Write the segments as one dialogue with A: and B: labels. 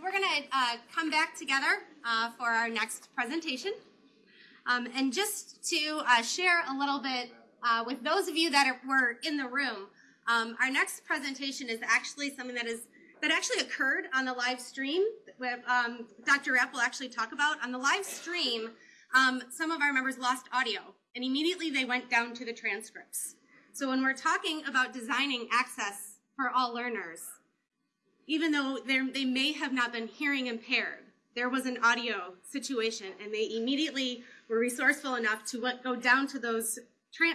A: So we're going to uh, come back together uh, for our next presentation. Um, and just to uh, share a little bit uh, with those of you that are, were in the room, um, our next presentation is actually something that is that actually occurred on the live stream. Where, um, Dr. Rapp will actually talk about on the live stream. Um, some of our members lost audio, and immediately they went down to the transcripts. So when we're talking about designing access for all learners, even though they may have not been hearing impaired, there was an audio situation, and they immediately were resourceful enough to go down to those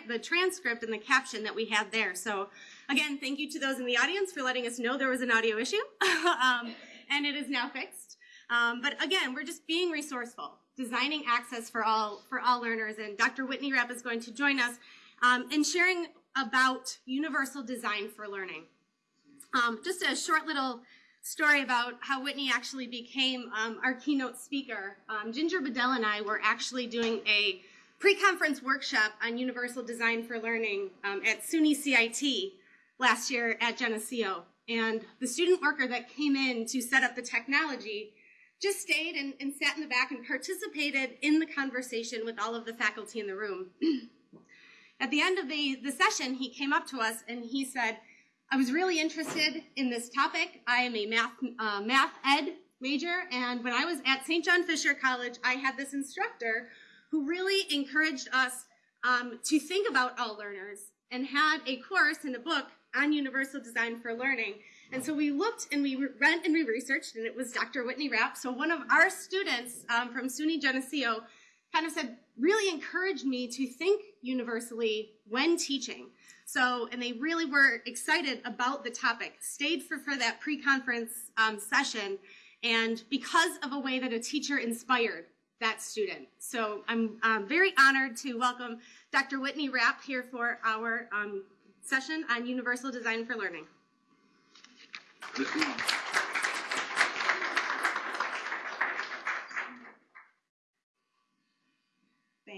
A: the transcript and the caption that we had there. So again, thank you to those in the audience for letting us know there was an audio issue, um, and it is now fixed. Um, but again, we're just being resourceful, designing access for all for all learners, and Dr. Whitney Rapp is going to join us um, in sharing about universal design for learning. Um, just a short little story about how Whitney actually became um, our keynote speaker. Um, Ginger Bedell and I were actually doing a pre-conference workshop on universal design for learning um, at SUNY CIT last year at Geneseo. And the student worker that came in to set up the technology just stayed and, and sat in the back and participated in the conversation with all of the faculty in the room. At the end of the, the session, he came up to us and he said, I was really interested in this topic. I am a math, uh, math ed major, and when I was at St. John Fisher College, I had this instructor who really encouraged us um, to think about all learners and had a course and a book on universal design for learning. And so we looked and we went and we researched, and it was Dr. Whitney Rapp. So one of our students um, from SUNY Geneseo kind of said, really encouraged me to think universally when teaching. So, and they really were excited about the topic, stayed for, for that pre-conference um, session, and because of a way that a teacher inspired that student. So I'm um, very honored to welcome Dr. Whitney Rapp here for our um, session on Universal Design for Learning.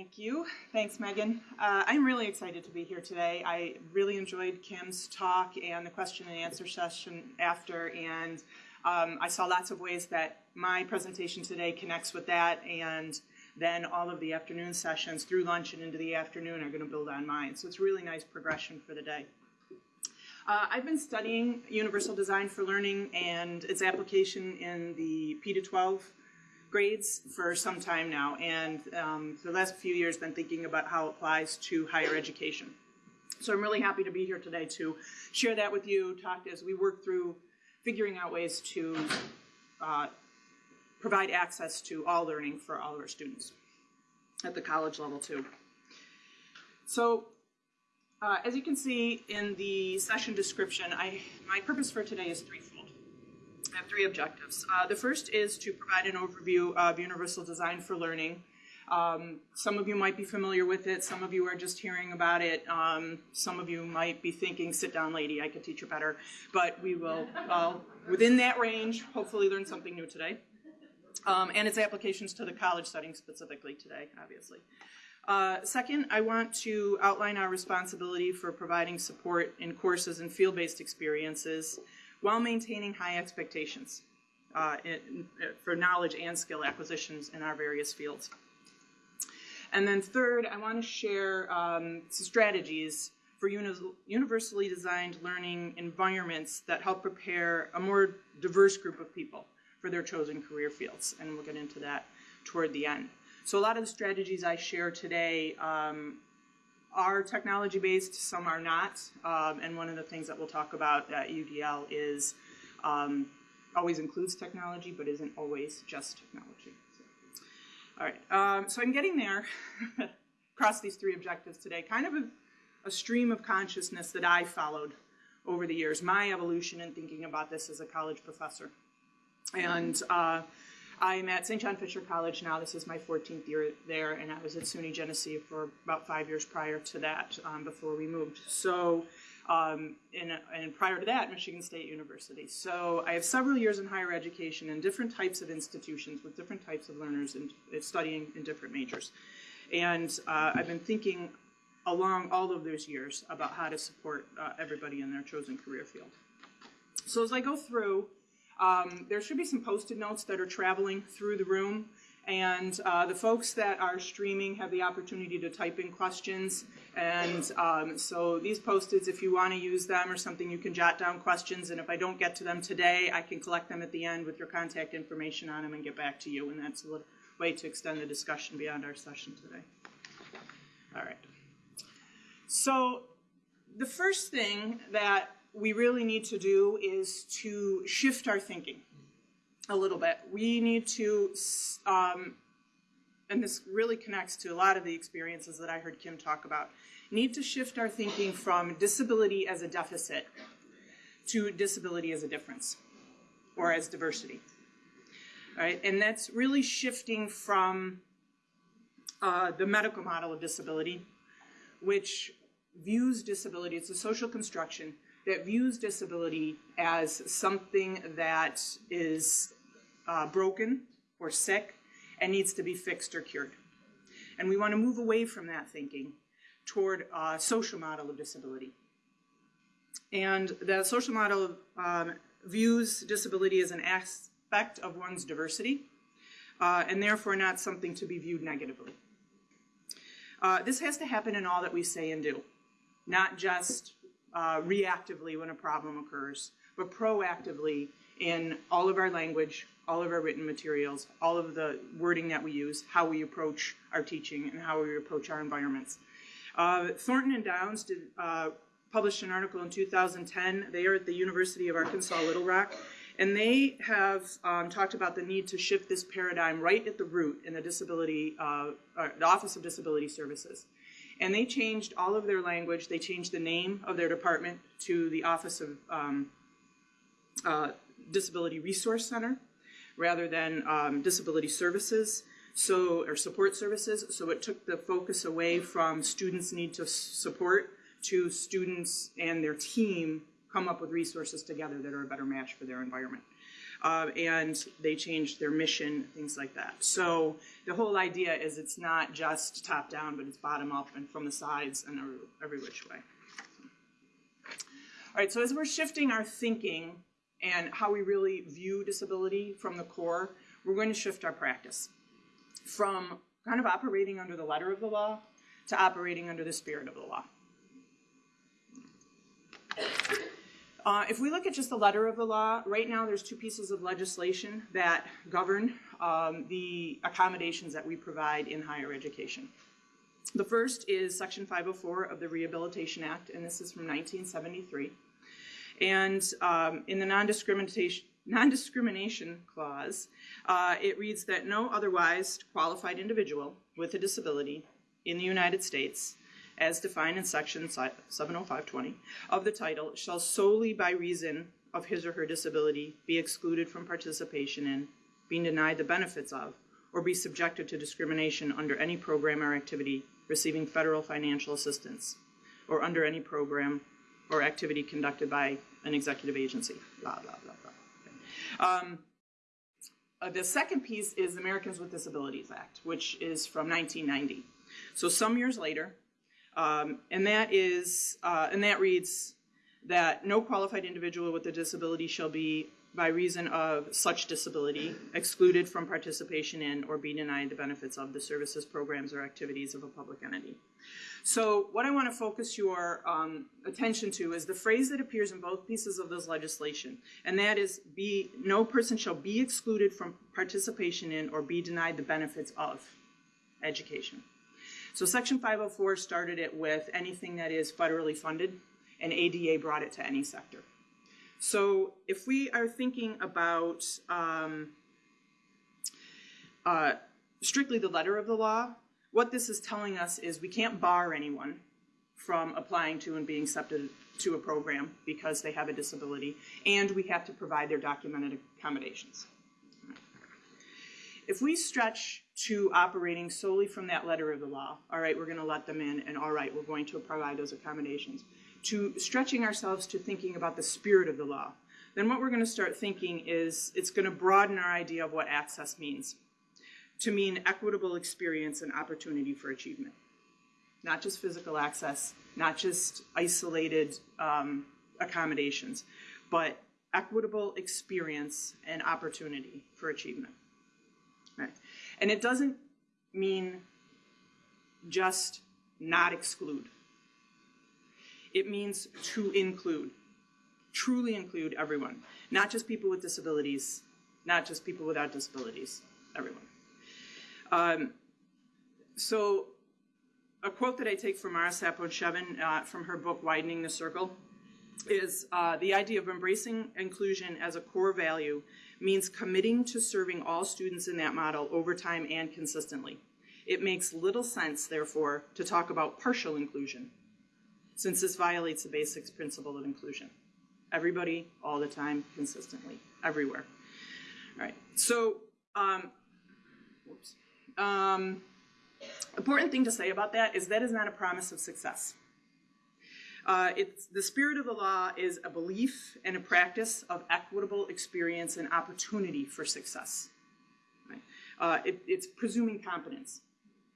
B: Thank you. Thanks, Megan. Uh, I'm really excited to be here today. I really enjoyed Kim's talk and the question and answer session after, and um, I saw lots of ways that my presentation today connects with that, and then all of the afternoon sessions through lunch and into the afternoon are going to build on mine. So it's really nice progression for the day. Uh, I've been studying universal design for learning and its application in the P to 12 grades for some time now, and um, the last few years been thinking about how it applies to higher education. So I'm really happy to be here today to share that with you, talk as we work through figuring out ways to uh, provide access to all learning for all of our students at the college level too. So uh, as you can see in the session description, I, my purpose for today is threefold. Have three objectives. Uh, the first is to provide an overview of universal design for learning. Um, some of you might be familiar with it, some of you are just hearing about it, um, some of you might be thinking, sit down lady, I could teach you better, but we will, well, within that range, hopefully learn something new today. Um, and its applications to the college setting specifically today, obviously. Uh, second, I want to outline our responsibility for providing support in courses and field-based experiences while maintaining high expectations uh, in, for knowledge and skill acquisitions in our various fields. And then third, I want to share um, strategies for uni universally designed learning environments that help prepare a more diverse group of people for their chosen career fields. And we'll get into that toward the end. So a lot of the strategies I share today um, are technology based, some are not. Um, and one of the things that we'll talk about at UDL is um, always includes technology, but isn't always just technology. So, all right, um, so I'm getting there across these three objectives today. Kind of a, a stream of consciousness that I followed over the years, my evolution in thinking about this as a college professor. And uh, I'm at St. John Fisher College now. This is my 14th year there, and I was at SUNY Geneseo for about five years prior to that, um, before we moved. So, um, and, and prior to that, Michigan State University. So I have several years in higher education in different types of institutions with different types of learners and studying in different majors. And uh, I've been thinking along all of those years about how to support uh, everybody in their chosen career field. So as I go through, Um, there should be some post-it notes that are traveling through the room. And uh, the folks that are streaming have the opportunity to type in questions. And um, so these post-its, if you want to use them or something, you can jot down questions. And if I don't get to them today, I can collect them at the end with your contact information on them and get back to you. And that's a little way to extend the discussion beyond our session today. All right. So the first thing that we really need to do is to shift our thinking a little bit. We need to, um, and this really connects to a lot of the experiences that I heard Kim talk about, need to shift our thinking from disability as a deficit to disability as a difference or as diversity. Right, and that's really shifting from uh, the medical model of disability, which views disability, it's a social construction that views disability as something that is uh, broken or sick and needs to be fixed or cured. And we want to move away from that thinking toward a social model of disability. And the social model um, views disability as an aspect of one's diversity, uh, and therefore not something to be viewed negatively. Uh, this has to happen in all that we say and do, not just uh, reactively when a problem occurs, but proactively in all of our language, all of our written materials, all of the wording that we use, how we approach our teaching, and how we approach our environments. Uh, Thornton and Downs did, uh, published an article in 2010. They are at the University of Arkansas Little Rock, and they have um, talked about the need to shift this paradigm right at the root in the disability, uh, the Office of Disability Services. And they changed all of their language. They changed the name of their department to the Office of um, uh, Disability Resource Center rather than um, Disability Services so or support services. So it took the focus away from students need to support to students and their team come up with resources together that are a better match for their environment. Uh, and they changed their mission, things like that. So the whole idea is it's not just top down, but it's bottom up and from the sides and every, every which way. All right, so as we're shifting our thinking and how we really view disability from the core, we're going to shift our practice from kind of operating under the letter of the law to operating under the spirit of the law. Uh, if we look at just the letter of the law, right now there's two pieces of legislation that govern um, the accommodations that we provide in higher education. The first is Section 504 of the Rehabilitation Act, and this is from 1973. And um, in the non-discrimination non-discrimination clause, uh, it reads that no otherwise qualified individual with a disability in the United States as defined in section 70520 of the title, shall solely by reason of his or her disability be excluded from participation in, being denied the benefits of, or be subjected to discrimination under any program or activity receiving federal financial assistance, or under any program or activity conducted by an executive agency, blah, blah, blah, blah. Um, uh, the second piece is the Americans with Disabilities Act, which is from 1990. So some years later, um, and that is, uh, and that reads that no qualified individual with a disability shall be, by reason of such disability, excluded from participation in or be denied the benefits of the services, programs, or activities of a public entity. So what I want to focus your um, attention to is the phrase that appears in both pieces of this legislation, and that is be no person shall be excluded from participation in or be denied the benefits of education. So Section 504 started it with anything that is federally funded, and ADA brought it to any sector. So if we are thinking about um, uh, strictly the letter of the law, what this is telling us is we can't bar anyone from applying to and being accepted to a program because they have a disability, and we have to provide their documented accommodations. If we stretch to operating solely from that letter of the law, all right, we're going to let them in, and all right, we're going to provide those accommodations, to stretching ourselves to thinking about the spirit of the law, then what we're going to start thinking is it's going to broaden our idea of what access means to mean equitable experience and opportunity for achievement. Not just physical access, not just isolated um, accommodations, but equitable experience and opportunity for achievement. Right. And it doesn't mean just not exclude. It means to include, truly include everyone, not just people with disabilities, not just people without disabilities, everyone. Um, so, a quote that I take from Mara Sapon-Shevin uh, from her book Widening the Circle is uh, the idea of embracing inclusion as a core value means committing to serving all students in that model over time and consistently. It makes little sense, therefore, to talk about partial inclusion, since this violates the basic principle of inclusion. Everybody, all the time, consistently, everywhere. All right, so, um, whoops. Um, important thing to say about that is that is not a promise of success. Uh, it's, the spirit of the law is a belief and a practice of equitable experience and opportunity for success. Right? Uh, it, it's presuming competence.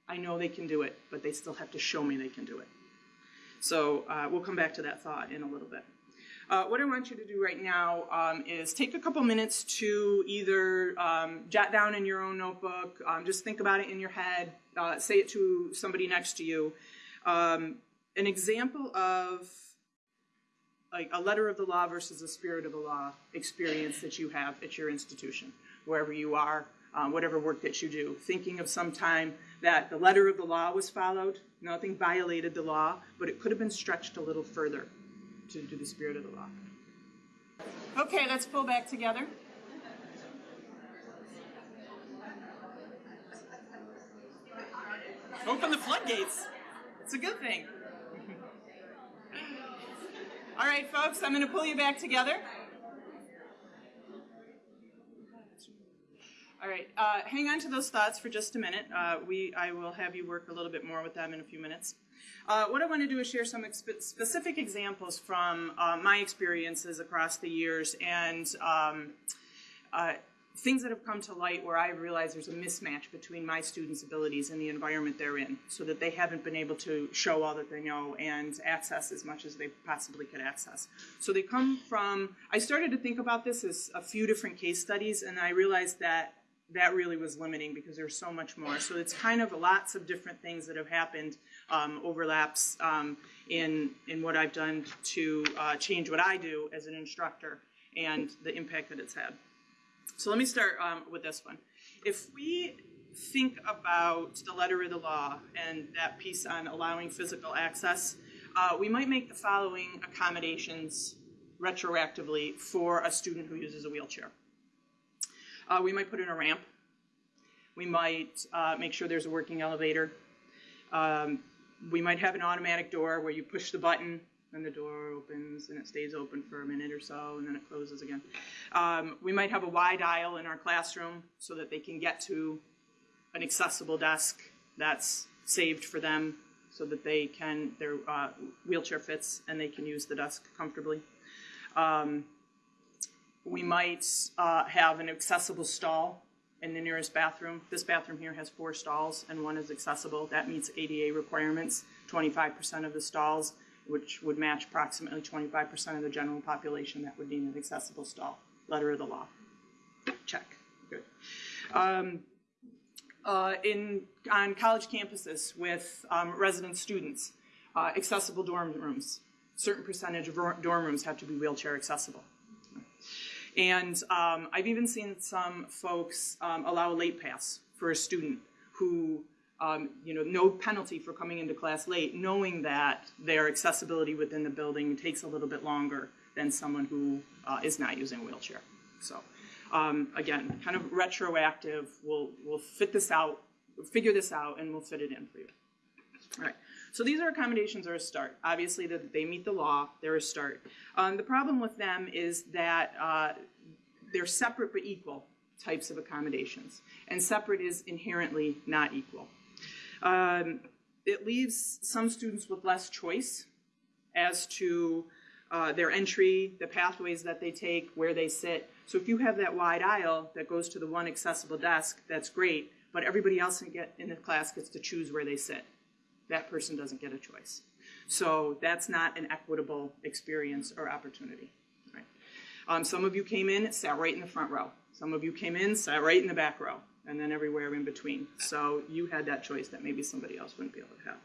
B: I know they can do it, but they still have to show me they can do it. So uh, we'll come back to that thought in a little bit. Uh, what I want you to do right now um, is take a couple minutes to either um, jot down in your own notebook, um, just think about it in your head, uh, say it to somebody next to you. An example of like a letter of the law versus a spirit of the law experience that you have at your institution, wherever you are, um, whatever work that you do. Thinking of some time that the letter of the law was followed, nothing violated the law, but it could have been stretched a little further to do the spirit of the law. Okay, let's pull back together. Open the floodgates. It's a good thing. All right, folks, I'm going to pull you back together. All right, uh, hang on to those thoughts for just a minute. Uh, we, I will have you work a little bit more with them in a few minutes. Uh, what I want to do is share some specific examples from uh, my experiences across the years and um, uh, things that have come to light where I've realized there's a mismatch between my students' abilities and the environment they're in, so that they haven't been able to show all that they know and access as much as they possibly could access. So they come from, I started to think about this as a few different case studies, and I realized that that really was limiting because there's so much more. So it's kind of lots of different things that have happened, um, overlaps um, in, in what I've done to uh, change what I do as an instructor and the impact that it's had. So let me start um, with this one. If we think about the letter of the law and that piece on allowing physical access, uh, we might make the following accommodations retroactively for a student who uses a wheelchair. Uh, we might put in a ramp. We might uh, make sure there's a working elevator. Um, we might have an automatic door where you push the button and the door opens and it stays open for a minute or so and then it closes again. Um, we might have a wide aisle in our classroom so that they can get to an accessible desk that's saved for them so that they can, their uh, wheelchair fits and they can use the desk comfortably. Um, we might uh, have an accessible stall in the nearest bathroom. This bathroom here has four stalls and one is accessible. That meets ADA requirements. 25% of the stalls, which would match approximately 25% of the general population that would need an accessible stall. Letter of the law. Check. Good. Um, uh, in, on college campuses with um, resident students, uh, accessible dorm rooms. Certain percentage of dorm rooms have to be wheelchair accessible. And um, I've even seen some folks um, allow a late pass for a student who, um, you know, no penalty for coming into class late, knowing that their accessibility within the building takes a little bit longer than someone who uh, is not using a wheelchair. So um, again, kind of retroactive, we'll, we'll fit this out, figure this out, and we'll fit it in for you. All right. So these are accommodations are a start. Obviously, that they meet the law, they're a start. Um, the problem with them is that uh, they're separate but equal types of accommodations, and separate is inherently not equal. Um, it leaves some students with less choice as to uh, their entry, the pathways that they take, where they sit. So if you have that wide aisle that goes to the one accessible desk, that's great, but everybody else in, get, in the class gets to choose where they sit that person doesn't get a choice. So that's not an equitable experience or opportunity. Right? Um, some of you came in, sat right in the front row. Some of you came in, sat right in the back row, and then everywhere in between. So you had that choice that maybe somebody else wouldn't be able to have.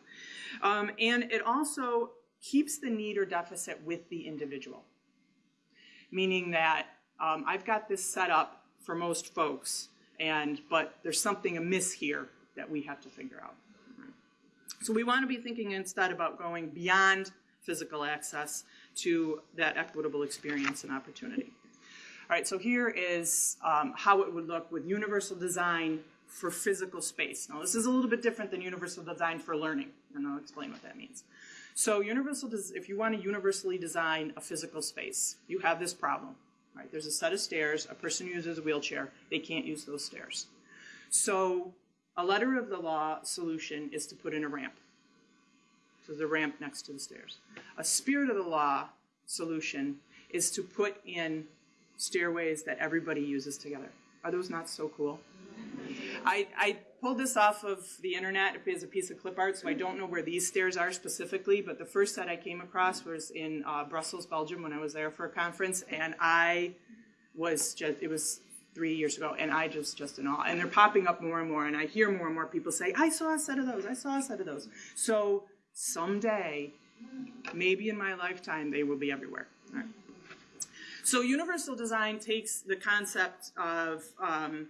B: Um, and it also keeps the need or deficit with the individual, meaning that um, I've got this set up for most folks, and but there's something amiss here that we have to figure out. So we want to be thinking instead about going beyond physical access to that equitable experience and opportunity. All right, so here is um, how it would look with universal design for physical space. Now, this is a little bit different than universal design for learning, and I'll explain what that means. So, universal, if you want to universally design a physical space, you have this problem. Right? There's a set of stairs. A person uses a wheelchair. They can't use those stairs. So, a letter of the law solution is to put in a ramp. So, the ramp next to the stairs. A spirit of the law solution is to put in stairways that everybody uses together. Are those not so cool? I, I, pulled this off of the internet as a piece of clip art, so I don't know where these stairs are specifically, but the first set I came across was in uh, Brussels, Belgium, when I was there for a conference, and I was just, it was three years ago, and I just, just in awe. And they're popping up more and more, and I hear more and more people say, I saw a set of those, I saw a set of those. So someday, maybe in my lifetime, they will be everywhere. So universal design takes the concept of, um,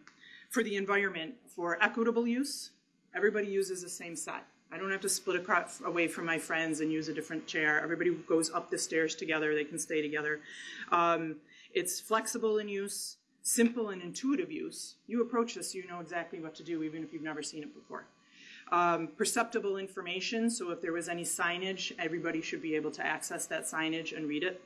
B: for the environment, for equitable use, everybody uses the same set. I don't have to split across, away from my friends and use a different chair. Everybody goes up the stairs together. They can stay together. Um, it's flexible in use, simple and intuitive use. You approach this, you know exactly what to do, even if you've never seen it before. Um, perceptible information, so if there was any signage, everybody should be able to access that signage and read it.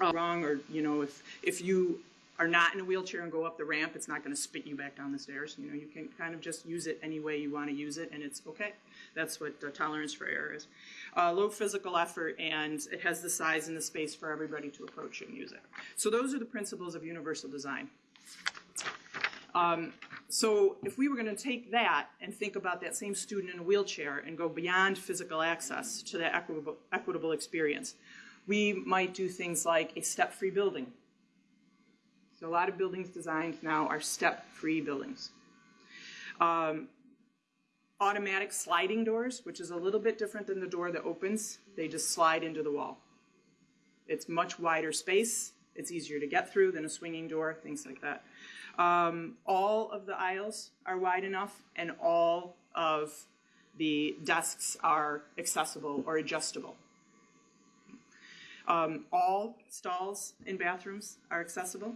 B: Uh, wrong, or you know, if if you are not in a wheelchair and go up the ramp, it's not going to spit you back down the stairs. You know, you can kind of just use it any way you want to use it, and it's okay. That's what uh, tolerance for error is. Uh, low physical effort, and it has the size and the space for everybody to approach and use it. So those are the principles of universal design. Um, so if we were going to take that and think about that same student in a wheelchair and go beyond physical access to that equitable, equitable experience, we might do things like a step-free building. So a lot of buildings designed now are step-free buildings. Um, automatic sliding doors, which is a little bit different than the door that opens. They just slide into the wall. It's much wider space. It's easier to get through than a swinging door, things like that. Um, all of the aisles are wide enough, and all of the desks are accessible or adjustable. Um, all stalls in bathrooms are accessible.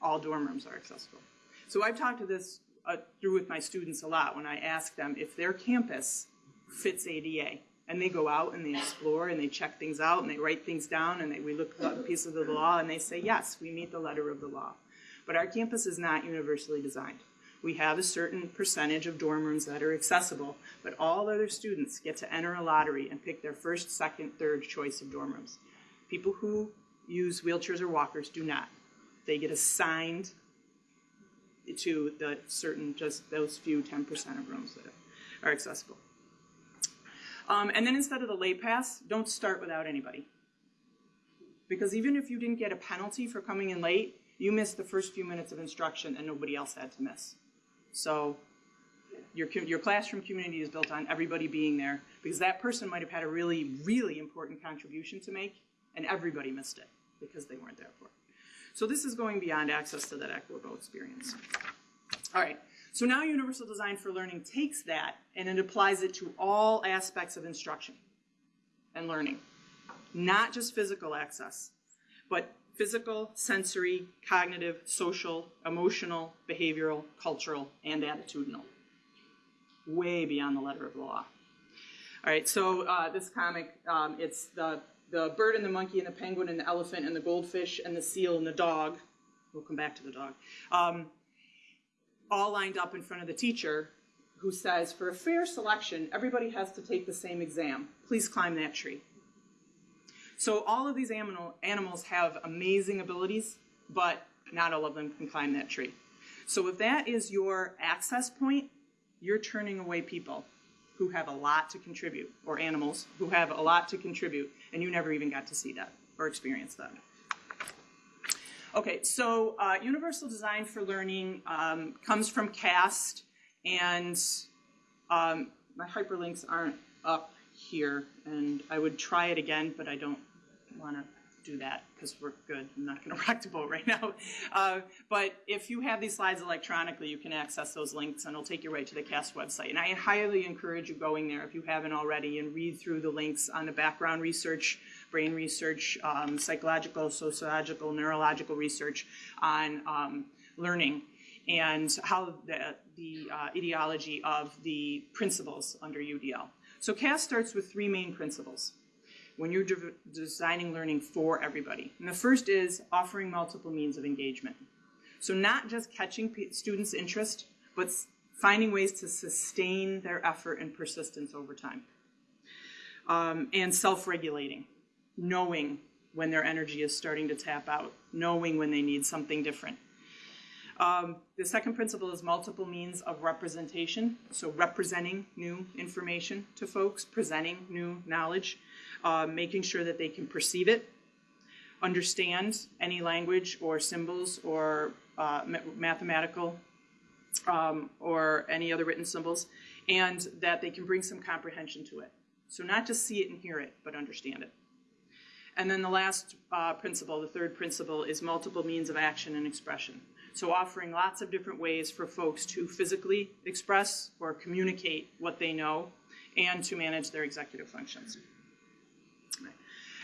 B: All dorm rooms are accessible. So I've talked to this uh, through with my students a lot when I ask them if their campus fits ADA. And they go out and they explore and they check things out and they write things down and they, we look at pieces of the law and they say, yes, we meet the letter of the law. But our campus is not universally designed. We have a certain percentage of dorm rooms that are accessible, but all other students get to enter a lottery and pick their first, second, third choice of dorm rooms. People who use wheelchairs or walkers do not. They get assigned to the certain, just those few 10% of rooms that are accessible. Um, and then instead of the late pass, don't start without anybody. Because even if you didn't get a penalty for coming in late, you missed the first few minutes of instruction and nobody else had to miss. So your, your classroom community is built on everybody being there because that person might have had a really, really important contribution to make and everybody missed it because they weren't there for it. So this is going beyond access to that equitable experience. All right, so now Universal Design for Learning takes that and it applies it to all aspects of instruction and learning. Not just physical access, but physical, sensory, cognitive, social, emotional, behavioral, cultural, and attitudinal. Way beyond the letter of the law. All right, so uh, this comic, um, it's the, the bird and the monkey and the penguin and the elephant and the goldfish and the seal and the dog. We'll come back to the dog. Um, all lined up in front of the teacher who says, for a fair selection, everybody has to take the same exam. Please climb that tree. So all of these animal, animals have amazing abilities, but not all of them can climb that tree. So if that is your access point, you're turning away people who have a lot to contribute, or animals who have a lot to contribute, and you never even got to see that or experience that. Okay, so uh, Universal Design for Learning um, comes from CAST, and um, my hyperlinks aren't up here, and I would try it again, but I don't want to do that because we're good. I'm not going to rock the boat right now. Uh, but if you have these slides electronically, you can access those links, and it'll take you right to the CAST website. And I highly encourage you going there if you haven't already and read through the links on the background research brain research, um, psychological, sociological, neurological research on um, learning and how the, the uh, ideology of the principles under UDL. So CAST starts with three main principles when you're de designing learning for everybody. And the first is offering multiple means of engagement. So not just catching students' interest, but finding ways to sustain their effort and persistence over time. Um, and self-regulating knowing when their energy is starting to tap out, knowing when they need something different. Um, the second principle is multiple means of representation, so representing new information to folks, presenting new knowledge, uh, making sure that they can perceive it, understand any language or symbols or uh, mathematical um, or any other written symbols, and that they can bring some comprehension to it. So not just see it and hear it, but understand it. And then the last uh, principle, the third principle, is multiple means of action and expression. So offering lots of different ways for folks to physically express or communicate what they know and to manage their executive functions.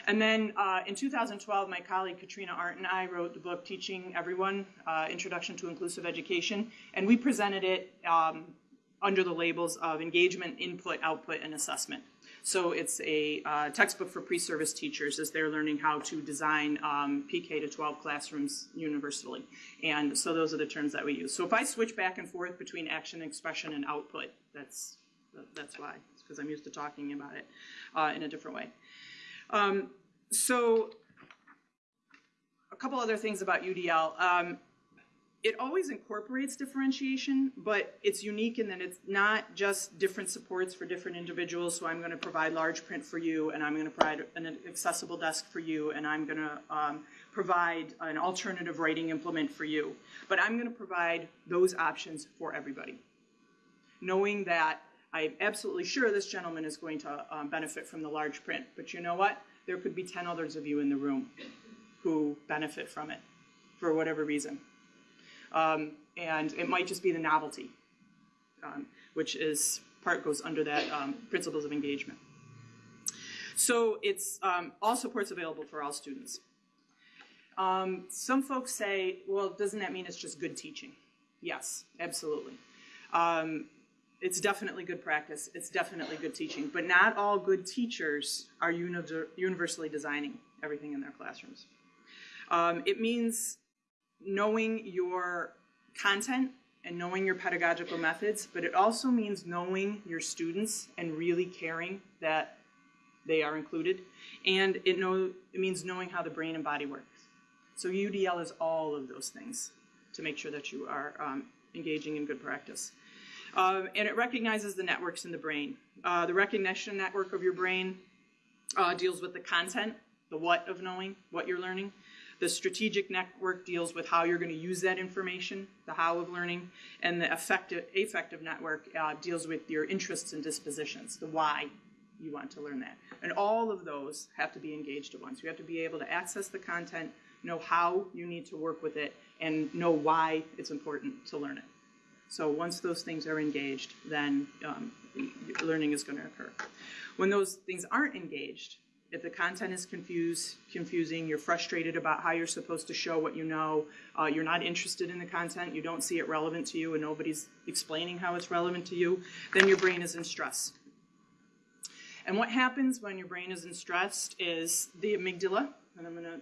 B: And then uh, in 2012, my colleague Katrina Arndt and I wrote the book Teaching Everyone, uh, Introduction to Inclusive Education, and we presented it um, under the labels of engagement, input, output, and assessment. So it's a uh, textbook for pre-service teachers as they're learning how to design um, PK to 12 classrooms universally. And so those are the terms that we use. So if I switch back and forth between action, expression, and output, that's, that's why. Because I'm used to talking about it uh, in a different way. Um, so a couple other things about UDL. Um, it always incorporates differentiation, but it's unique in that it's not just different supports for different individuals. So I'm going to provide large print for you, and I'm going to provide an accessible desk for you, and I'm going to um, provide an alternative writing implement for you. But I'm going to provide those options for everybody, knowing that I'm absolutely sure this gentleman is going to um, benefit from the large print. But you know what? There could be 10 others of you in the room who benefit from it for whatever reason. Um, and it might just be the novelty, um, which is part goes under that um, principles of engagement. So it's um, all supports available for all students. Um, some folks say, well, doesn't that mean it's just good teaching? Yes, absolutely. Um, it's definitely good practice. It's definitely good teaching. But not all good teachers are uni universally designing everything in their classrooms. Um, it means knowing your content and knowing your pedagogical methods, but it also means knowing your students and really caring that they are included. And it, know, it means knowing how the brain and body works. So UDL is all of those things to make sure that you are um, engaging in good practice. Um, and it recognizes the networks in the brain. Uh, the recognition network of your brain uh, deals with the content, the what of knowing, what you're learning. The strategic network deals with how you're going to use that information, the how of learning, and the affective, affective network uh, deals with your interests and dispositions, the why you want to learn that. And all of those have to be engaged at once. You have to be able to access the content, know how you need to work with it, and know why it's important to learn it. So once those things are engaged, then um, learning is going to occur. When those things aren't engaged, if the content is confused, confusing, you're frustrated about how you're supposed to show what you know, uh, you're not interested in the content, you don't see it relevant to you, and nobody's explaining how it's relevant to you, then your brain is in stress. And what happens when your brain is in stress is the amygdala, and I'm going to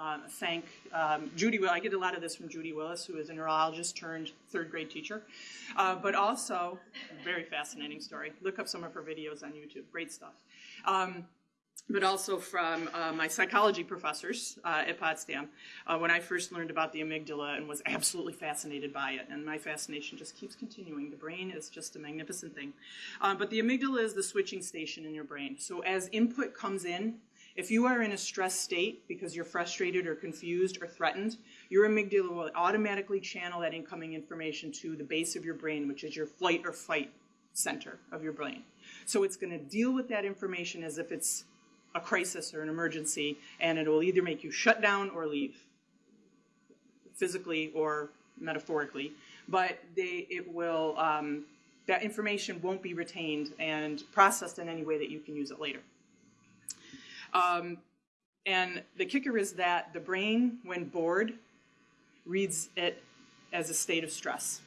B: uh, thank um, Judy Will. I get a lot of this from Judy Willis, who is a neurologist turned third grade teacher, uh, but also very fascinating story. Look up some of her videos on YouTube. Great stuff. Um, but also from uh, my psychology professors uh, at Potsdam uh, when I first learned about the amygdala and was absolutely fascinated by it. And my fascination just keeps continuing. The brain is just a magnificent thing. Uh, but the amygdala is the switching station in your brain. So as input comes in, If you are in a stressed state because you're frustrated or confused or threatened, your amygdala will automatically channel that incoming information to the base of your brain, which is your flight or fight center of your brain. So it's going to deal with that information as if it's a crisis or an emergency, and it will either make you shut down or leave, physically or metaphorically. But they, it will, um, that information won't be retained and processed in any way that you can use it later. Um, and the kicker is that the brain, when bored, reads it as a state of stress.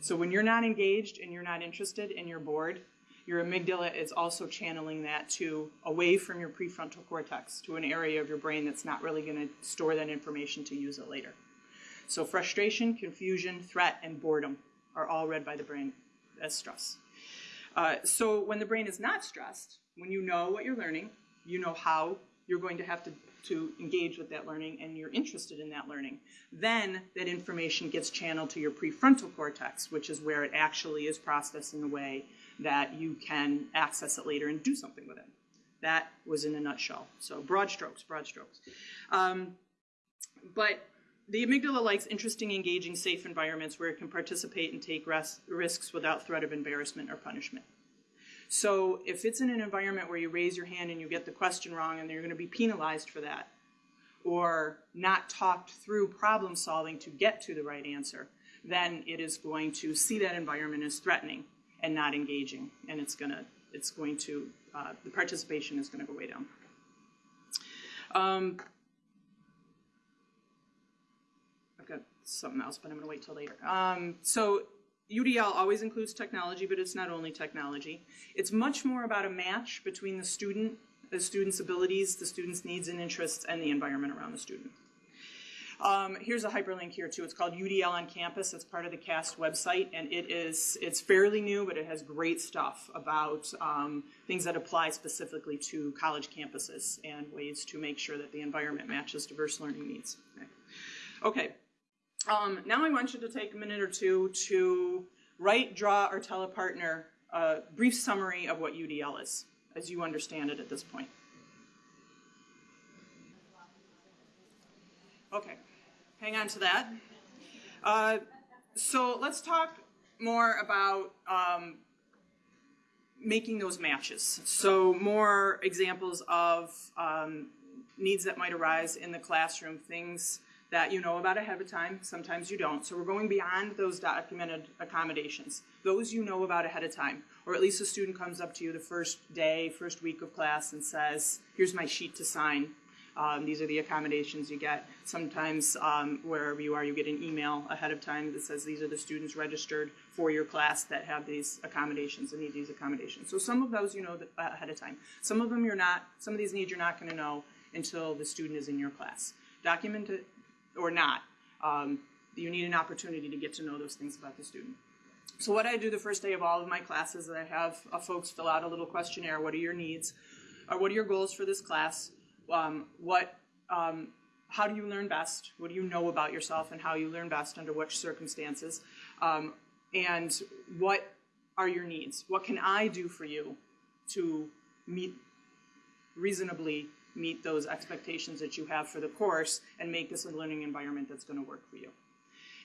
B: So when you're not engaged and you're not interested and you're bored, your amygdala is also channeling that to away from your prefrontal cortex to an area of your brain that's not really going to store that information to use it later. So frustration, confusion, threat, and boredom are all read by the brain as stress. Uh, so when the brain is not stressed, when you know what you're learning, you know how you're going to have to, to engage with that learning and you're interested in that learning, then that information gets channeled to your prefrontal cortex, which is where it actually is processed in a way that you can access it later and do something with it. That was in a nutshell. So broad strokes, broad strokes. Um, but the amygdala likes interesting, engaging, safe environments where it can participate and take risks without threat of embarrassment or punishment. So if it's in an environment where you raise your hand and you get the question wrong and you're going to be penalized for that, or not talked through problem solving to get to the right answer, then it is going to see that environment as threatening and not engaging, and it's going to it's going to uh, the participation is going to go way down. Um, I've got something else, but I'm going to wait till later. Um, so UDL always includes technology, but it's not only technology. It's much more about a match between the student, the student's abilities, the student's needs and interests, and the environment around the student. Um, here's a hyperlink here too. It's called UDL on Campus. It's part of the CAST website, and it is it's fairly new, but it has great stuff about um, things that apply specifically to college campuses and ways to make sure that the environment matches diverse learning needs. Okay. okay. Um, now I want you to take a minute or two to write, draw, or tell a partner a brief summary of what UDL is, as you understand it at this point. Okay, hang on to that. Uh, so let's talk more about um, making those matches. So more examples of um, needs that might arise in the classroom, things that you know about ahead of time, sometimes you don't. So we're going beyond those documented accommodations. Those you know about ahead of time. Or at least a student comes up to you the first day, first week of class and says, here's my sheet to sign. Um, these are the accommodations you get. Sometimes um, wherever you are, you get an email ahead of time that says these are the students registered for your class that have these accommodations and need these accommodations. So some of those you know uh, ahead of time. Some of them you're not, some of these needs you're not going to know until the student is in your class. Document it or not. Um, you need an opportunity to get to know those things about the student. So what I do the first day of all of my classes is I have uh, folks fill out a little questionnaire. What are your needs? Or what are your goals for this class? Um, what, um, how do you learn best? What do you know about yourself and how you learn best under which circumstances? Um, and what are your needs? What can I do for you to meet reasonably meet those expectations that you have for the course and make this a learning environment that's going to work for you.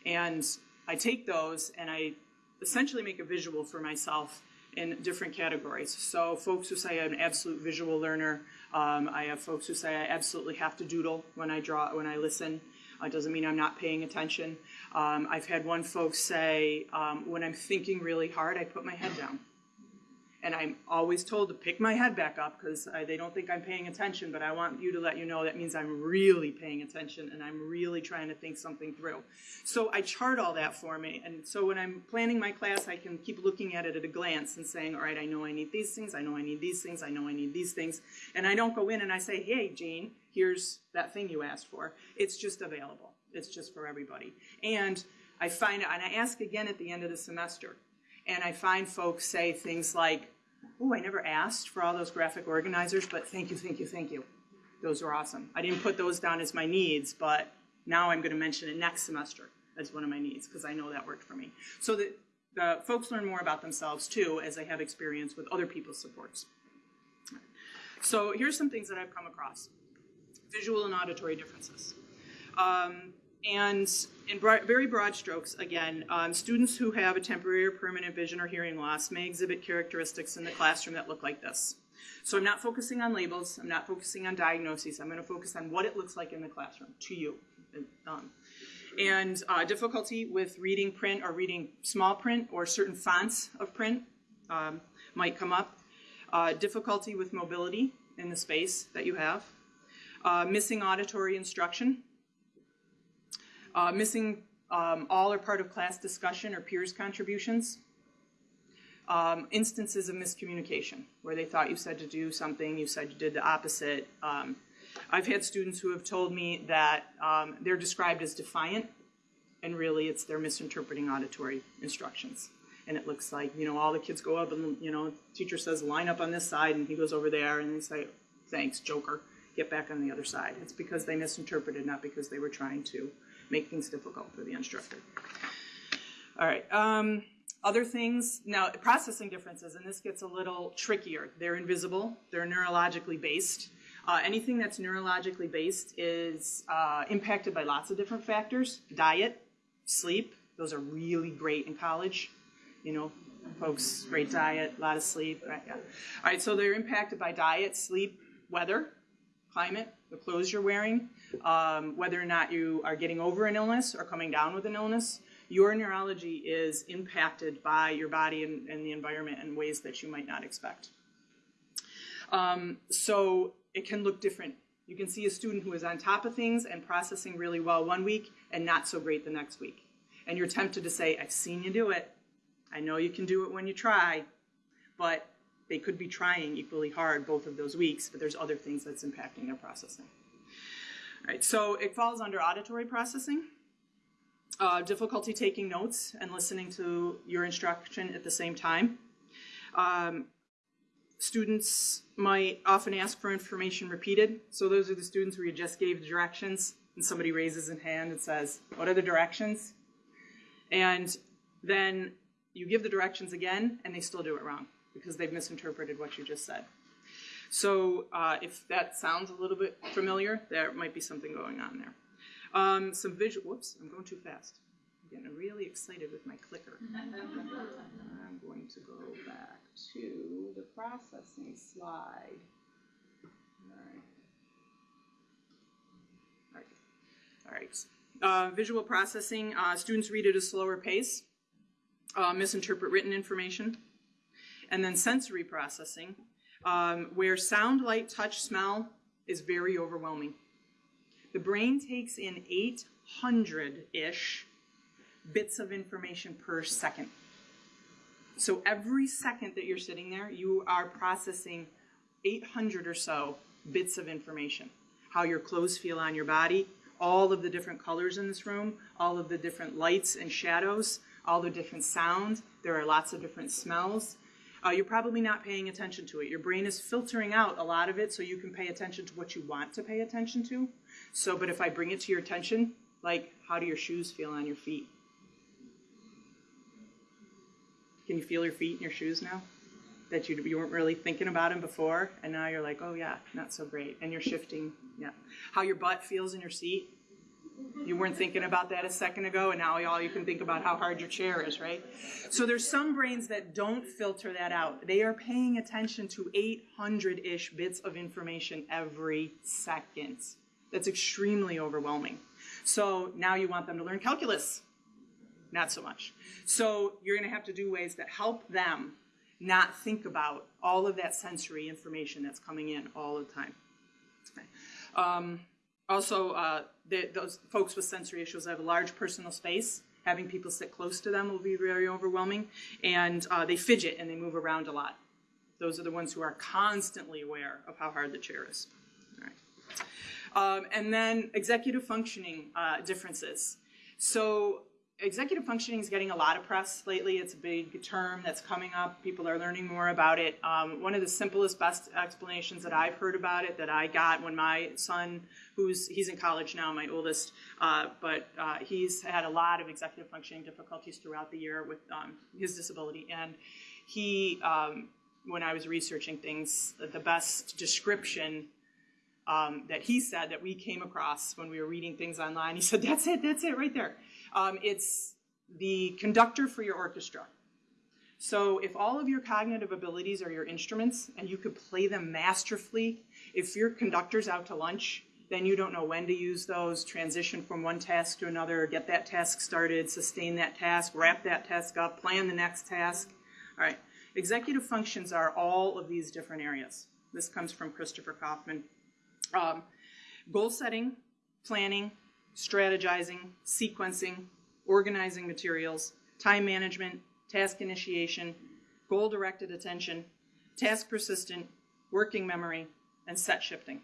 B: And I take those and I essentially make a visual for myself in different categories. So folks who say I'm an absolute visual learner, um, I have folks who say I absolutely have to doodle when I draw, when I listen. It uh, doesn't mean I'm not paying attention. Um, I've had one folks say, um, when I'm thinking really hard, I put my head down and I'm always told to pick my head back up because they don't think I'm paying attention, but I want you to let you know that means I'm really paying attention and I'm really trying to think something through. So I chart all that for me, and so when I'm planning my class, I can keep looking at it at a glance and saying, all right, I know I need these things, I know I need these things, I know I need these things, and I don't go in and I say, hey, Jane, here's that thing you asked for. It's just available. It's just for everybody. And I find, it and I ask again at the end of the semester, and I find folks say things like, oh, I never asked for all those graphic organizers, but thank you, thank you, thank you. Those are awesome. I didn't put those down as my needs, but now I'm going to mention it next semester as one of my needs because I know that worked for me. So that the folks learn more about themselves too as they have experience with other people's supports. So here's some things that I've come across. Visual and auditory differences. Um, and in broad, very broad strokes, again, um, students who have a temporary or permanent vision or hearing loss may exhibit characteristics in the classroom that look like this. So I'm not focusing on labels, I'm not focusing on diagnoses, I'm going to focus on what it looks like in the classroom to you. Um, and uh, difficulty with reading print or reading small print or certain fonts of print um, might come up. Uh, difficulty with mobility in the space that you have. Uh, missing auditory instruction. Uh, missing um, all or part of class discussion or peers' contributions. Um, instances of miscommunication, where they thought you said to do something, you said you did the opposite. Um, I've had students who have told me that um, they're described as defiant, and really it's they're misinterpreting auditory instructions. And it looks like, you know, all the kids go up and, you know, teacher says, line up on this side, and he goes over there, and they say, thanks, joker, get back on the other side. It's because they misinterpreted, not because they were trying to make things difficult for the instructor. All right. Um, other things, now processing differences, and this gets a little trickier. They're invisible, they're neurologically based. Uh, anything that's neurologically based is uh, impacted by lots of different factors. Diet, sleep, those are really great in college. You know, folks, great diet, a lot of sleep. Right? Yeah. All right, so they're impacted by diet, sleep, weather, climate, the clothes you're wearing, um, whether or not you are getting over an illness or coming down with an illness. Your neurology is impacted by your body and, and the environment in ways that you might not expect. Um, so it can look different. You can see a student who is on top of things and processing really well one week and not so great the next week. And you're tempted to say, I've seen you do it. I know you can do it when you try, but they could be trying equally hard both of those weeks, but there's other things that's impacting their processing. All right, so it falls under auditory processing. Uh, difficulty taking notes and listening to your instruction at the same time. Um, students might often ask for information repeated. So those are the students where you just gave the directions and somebody raises a hand and says, what are the directions? And then you give the directions again and they still do it wrong because they've misinterpreted what you just said. So uh, if that sounds a little bit familiar, there might be something going on there. Um, some visual, whoops, I'm going too fast. I'm getting really excited with my clicker. I'm going to go back to the processing slide. All right. All right. All right. Uh, visual processing, uh, students read at a slower pace, uh, misinterpret written information. And then sensory processing, um, where sound, light, touch, smell is very overwhelming. The brain takes in 800-ish bits of information per second. So every second that you're sitting there, you are processing 800 or so bits of information. How your clothes feel on your body, all of the different colors in this room, all of the different lights and shadows, all the different sounds. There are lots of different smells. Uh, you're probably not paying attention to it. Your brain is filtering out a lot of it so you can pay attention to what you want to pay attention to. So, but if I bring it to your attention, like how do your shoes feel on your feet? Can you feel your feet and your shoes now? That you, you weren't really thinking about them before, and now you're like, oh yeah, not so great. And you're shifting, yeah. How your butt feels in your seat. You weren't thinking about that a second ago, and now all you can think about how hard your chair is, right? So there's some brains that don't filter that out. They are paying attention to 800-ish bits of information every second. That's extremely overwhelming. So now you want them to learn calculus. Not so much. So you're going to have to do ways that help them not think about all of that sensory information that's coming in all the time. Um, also, uh, those folks with sensory issues have a large personal space. Having people sit close to them will be very overwhelming. And uh, they fidget and they move around a lot. Those are the ones who are constantly aware of how hard the chair is. Um, and then executive functioning uh, differences. So executive functioning is getting a lot of press lately. It's a big term that's coming up. People are learning more about it. Um, one of the simplest, best explanations that I've heard about it that I got when my son, who's he's in college now, my oldest, uh, but uh, he's had a lot of executive functioning difficulties throughout the year with um, his disability, and he um, when I was researching things, the best description um, that he said that we came across when we were reading things online. He said, "That's it. That's it, right there. Um, it's the conductor for your orchestra." So if all of your cognitive abilities are your instruments and you could play them masterfully, if your conductor's out to lunch, then you don't know when to use those, transition from one task to another, get that task started, sustain that task, wrap that task up, plan the next task. All right. Executive functions are all of these different areas. This comes from Christopher Kaufman. Um, goal setting, planning, strategizing, sequencing, organizing materials, time management, task initiation, goal directed attention, task persistent, working memory, and set shifting.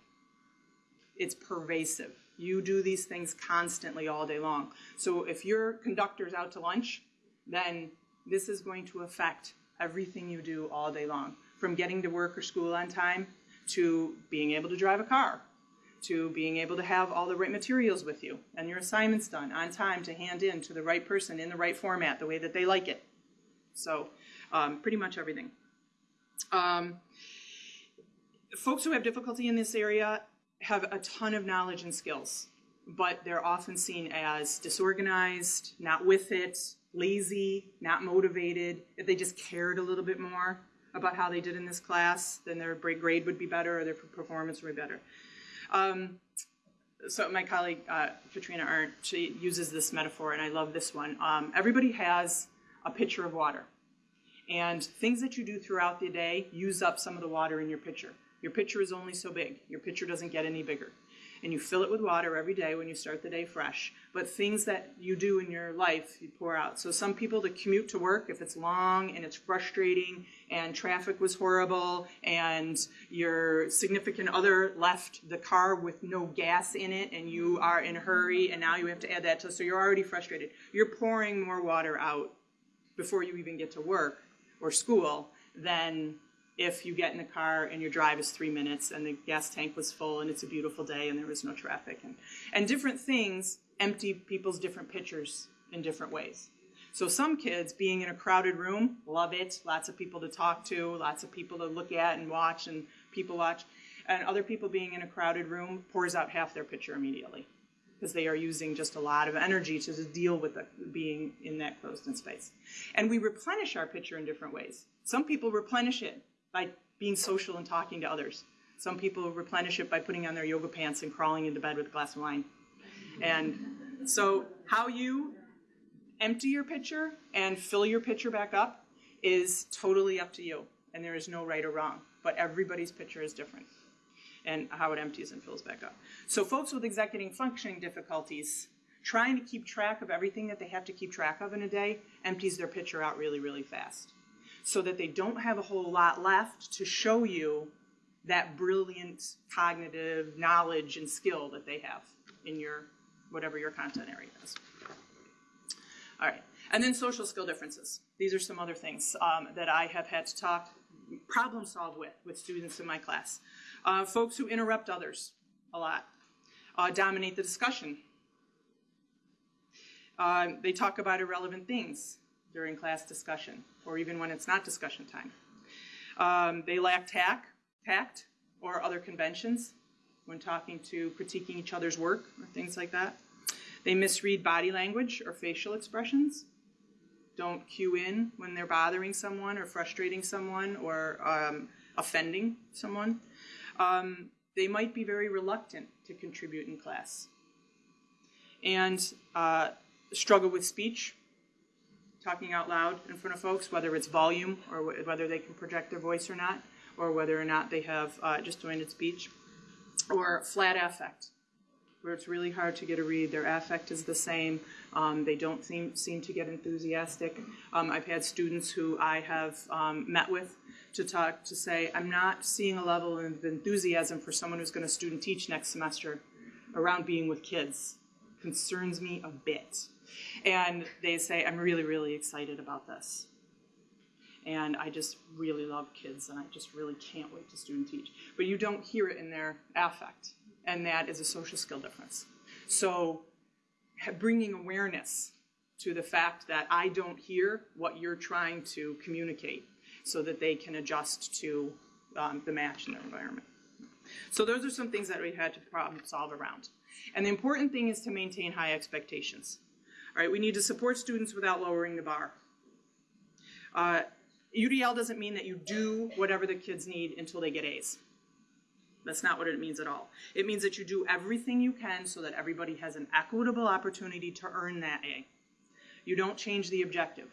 B: It's pervasive. You do these things constantly all day long. So if your conductor's out to lunch, then this is going to affect everything you do all day long, from getting to work or school on time to being able to drive a car, to being able to have all the right materials with you and your assignments done on time to hand in to the right person in the right format, the way that they like it. So, um, pretty much everything. Um, folks who have difficulty in this area have a ton of knowledge and skills, but they're often seen as disorganized, not with it, lazy, not motivated. If they just cared a little bit more about how they did in this class, then their grade would be better or their performance would be better. Um, so my colleague uh, Katrina Arndt, she uses this metaphor, and I love this one. Um, everybody has a pitcher of water, and things that you do throughout the day use up some of the water in your pitcher. Your pitcher is only so big. Your pitcher doesn't get any bigger. And you fill it with water every day when you start the day fresh. But things that you do in your life, you pour out. So some people to commute to work, if it's long and it's frustrating and traffic was horrible and your significant other left the car with no gas in it and you are in a hurry and now you have to add that to, so you're already frustrated. You're pouring more water out before you even get to work or school than if you get in a car and your drive is three minutes and the gas tank was full and it's a beautiful day and there was no traffic. And, and different things empty people's different pitchers in different ways. So some kids being in a crowded room love it, lots of people to talk to, lots of people to look at and watch and people watch. And other people being in a crowded room pours out half their pitcher immediately because they are using just a lot of energy to deal with the, being in that closed in space. And we replenish our pitcher in different ways. Some people replenish it by being social and talking to others. Some people replenish it by putting on their yoga pants and crawling into bed with a glass of wine. And so, how you empty your pitcher and fill your pitcher back up is totally up to you. And there is no right or wrong. But everybody's pitcher is different and how it empties and fills back up. So, folks with executive functioning difficulties, trying to keep track of everything that they have to keep track of in a day, empties their pitcher out really, really fast so that they don't have a whole lot left to show you that brilliant cognitive knowledge and skill that they have in your whatever your content area is. All right, and then social skill differences. These are some other things um, that I have had to talk, problem solve with with students in my class. Uh, folks who interrupt others a lot, uh, dominate the discussion. Uh, they talk about irrelevant things during class discussion or even when it's not discussion time. Um, they lack tact, tact or other conventions when talking to critiquing each other's work or things like that. They misread body language or facial expressions. Don't cue in when they're bothering someone or frustrating someone or um, offending someone. Um, they might be very reluctant to contribute in class and uh, struggle with speech talking out loud in front of folks, whether it's volume or wh- whether they can project their voice or not, or whether or not they have uh, disjointed speech, or flat affect, where it's really hard to get a read. Their affect is the same. Um, they don't seem, seem to get enthusiastic. Um, I've had students who I have um, met with to talk to say, I'm not seeing a level of enthusiasm for someone who's going to student teach next semester around being with kids. Concerns me a bit and they say, I'm really, really excited about this. And I just really love kids, and I just really can't wait to student teach. But you don't hear it in their affect, and that is a social skill difference. So, bringing awareness to the fact that I don't hear what you're trying to communicate so that they can adjust to um, the match in their environment. So those are some things that we had to problem solve around. And the important thing is to maintain high expectations. All right, we need to support students without lowering the bar. Uh, UDL doesn't mean that you do whatever the kids need until they get A's. That's not what it means at all. It means that you do everything you can so that everybody has an equitable opportunity to earn that A. You don't change the objective.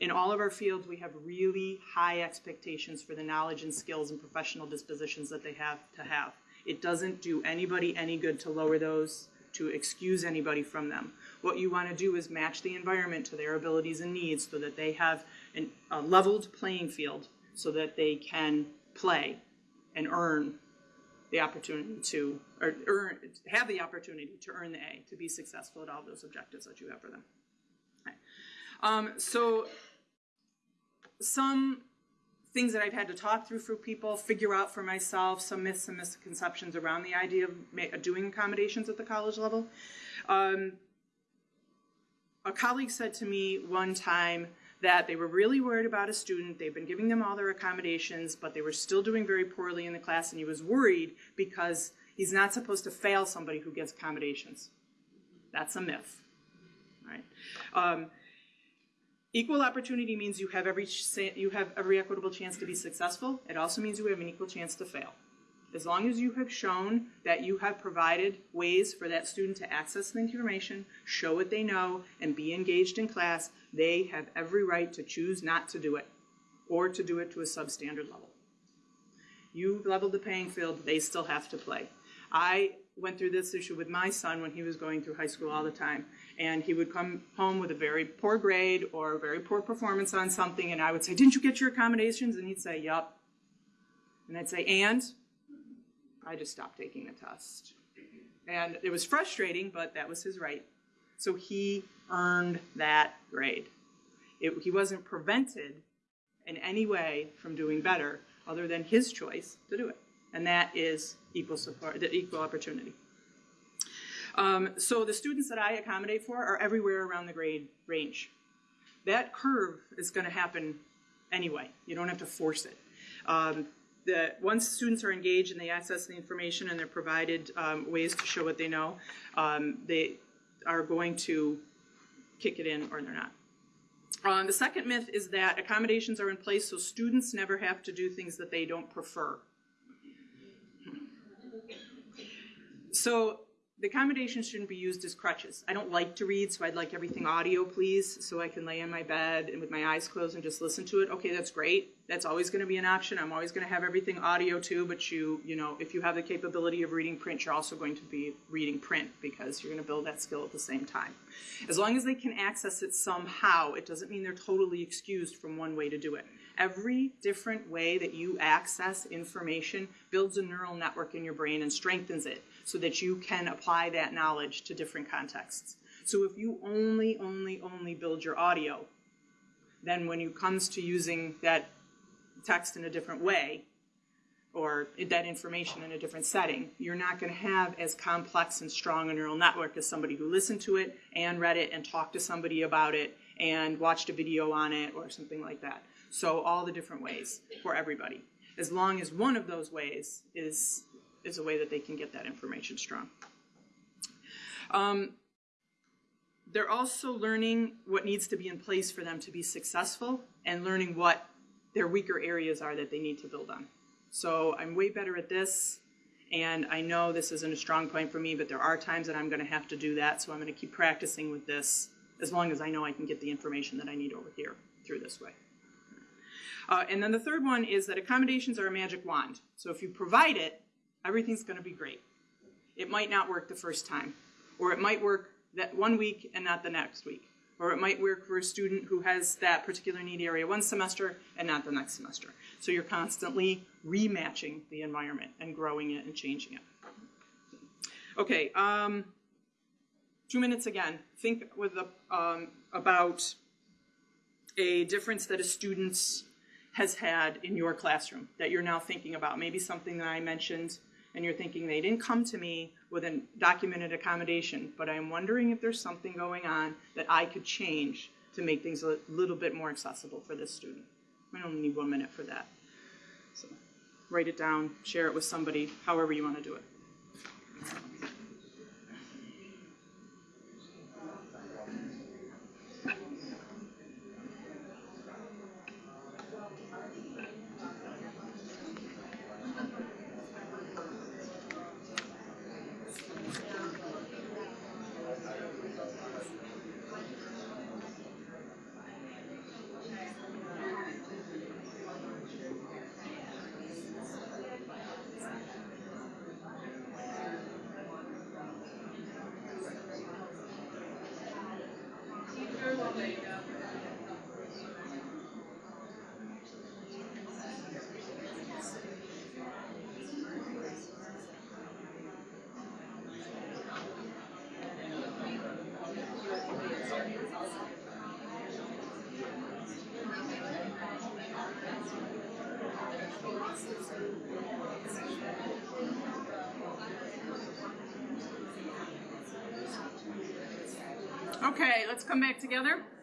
B: In all of our fields, we have really high expectations for the knowledge and skills and professional dispositions that they have to have. It doesn't do anybody any good to lower those, to excuse anybody from them. What you want to do is match the environment to their abilities and needs so that they have an, a leveled playing field so that they can play and earn the opportunity to, or earn, have the opportunity to earn the A, to be successful at all those objectives that you have for them. Okay. Um, so some things that I've had to talk through for people, figure out for myself, some myths and misconceptions around the idea of doing accommodations at the college level. Um, a colleague said to me one time that they were really worried about a student. They've been giving them all their accommodations, but they were still doing very poorly in the class, and he was worried because he's not supposed to fail somebody who gets accommodations. That's a myth. Right? Um, equal opportunity means you have every you have every equitable chance to be successful. It also means you have an equal chance to fail. As long as you have shown that you have provided ways for that student to access the information, show what they know, and be engaged in class, they have every right to choose not to do it or to do it to a substandard level. You leveled the playing field, they still have to play. I went through this issue with my son when he was going through high school all the time. And he would come home with a very poor grade or a very poor performance on something, and I would say, Didn't you get your accommodations? And he'd say, Yup. And I'd say, And? I just stopped taking the test. And it was frustrating, but that was his right. So he earned that grade. It, he wasn't prevented in any way from doing better other than his choice to do it. And that is equal support, the equal opportunity. Um, so the students that I accommodate for are everywhere around the grade range. That curve is going to happen anyway. You don't have to force it. Um, the, once students are engaged and they access the information and they're provided um, ways to show what they know, um, they are going to kick it in or they're not. Um, the second myth is that accommodations are in place so students never have to do things that they don't prefer. So the accommodations shouldn't be used as crutches. I don't like to read, so I'd like everything audio, please, so I can lay in my bed and with my eyes closed and just listen to it. Okay, that's great. That's always going to be an option. I'm always going to have everything audio too, but you, you know, if you have the capability of reading print, you're also going to be reading print because you're going to build that skill at the same time. As long as they can access it somehow, it doesn't mean they're totally excused from one way to do it. Every different way that you access information builds a neural network in your brain and strengthens it so that you can apply that knowledge to different contexts. So if you only, only, only build your audio, then when it comes to using that text in a different way, or that information in a different setting, you're not going to have as complex and strong a neural network as somebody who listened to it and read it and talked to somebody about it and watched a video on it or something like that. So all the different ways for everybody. As long as one of those ways is is a way that they can get that information strong. Um, they're also learning what needs to be in place for them to be successful and learning what their weaker areas are that they need to build on. So I'm way better at this, and I know this isn't a strong point for me, but there are times that I'm going to have to do that, so I'm going to keep practicing with this as long as I know I can get the information that I need over here through this way. Uh, and then the third one is that accommodations are a magic wand. So if you provide it, everything's going to be great. It might not work the first time, or it might work that one week and not the next week, or it might work for a student who has that particular need area one semester and not the next semester. So you're constantly rematching the environment and growing it and changing it. Okay, um, two minutes again. Think with the, um, about a difference that a student has had in your classroom that you're now thinking about. Maybe something that I mentioned and you're thinking they didn't come to me with a documented accommodation, but I'm wondering if there's something going on that I could change to make things a little bit more accessible for this student. We only need one minute for that. So write it down, share it with somebody, however you want to do it. Come back together.